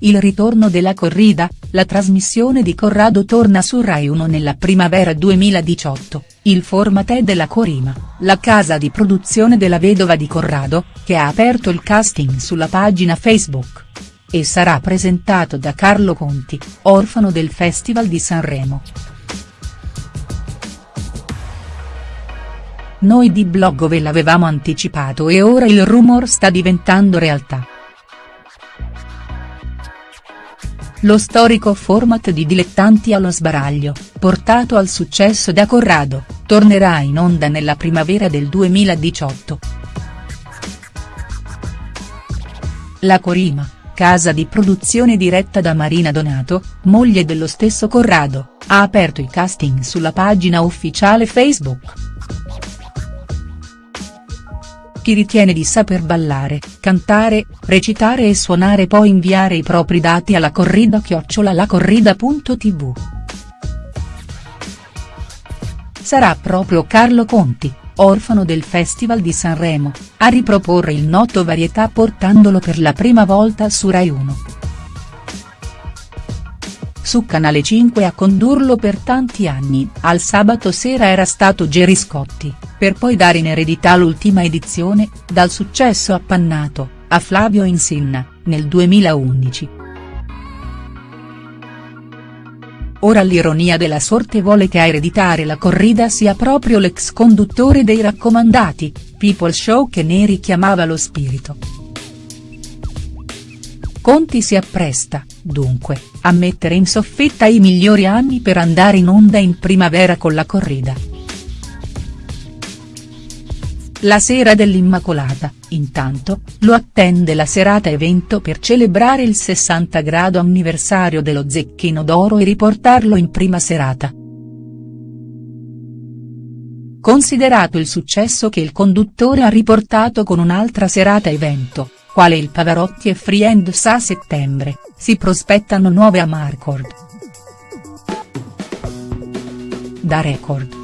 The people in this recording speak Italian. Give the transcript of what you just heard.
il ritorno della corrida, la trasmissione di Corrado torna su Rai 1 nella primavera 2018, il format è della Corima, la casa di produzione della vedova di Corrado, che ha aperto il casting sulla pagina Facebook. E sarà presentato da Carlo Conti, orfano del Festival di Sanremo. Noi di blog ve l'avevamo anticipato e ora il rumor sta diventando realtà. Lo storico format di Dilettanti allo sbaraglio, portato al successo da Corrado, tornerà in onda nella primavera del 2018. La Corima, casa di produzione diretta da Marina Donato, moglie dello stesso Corrado, ha aperto i casting sulla pagina ufficiale Facebook chi ritiene di saper ballare, cantare, recitare e suonare può inviare i propri dati alla corrida chiocciolalacorrida.tv. Sarà proprio Carlo Conti, orfano del Festival di Sanremo, a riproporre il noto varietà portandolo per la prima volta su Rai 1 su Canale 5 a condurlo per tanti anni, al sabato sera era stato Gerry Scotti, per poi dare in eredità l'ultima edizione, dal successo appannato, a Flavio Insinna, nel 2011. Ora l'ironia della sorte vuole che a ereditare la corrida sia proprio l'ex conduttore dei raccomandati, People Show che ne richiamava lo spirito. Conti si appresta, dunque, a mettere in soffitta i migliori anni per andare in onda in primavera con la corrida. La sera dell'Immacolata, intanto, lo attende la serata evento per celebrare il 60 grado anniversario dello Zecchino d'Oro e riportarlo in prima serata. Considerato il successo che il conduttore ha riportato con un'altra serata evento, quale il Pavarotti e Friends a settembre, si prospettano nuove Amarcord. Da Record.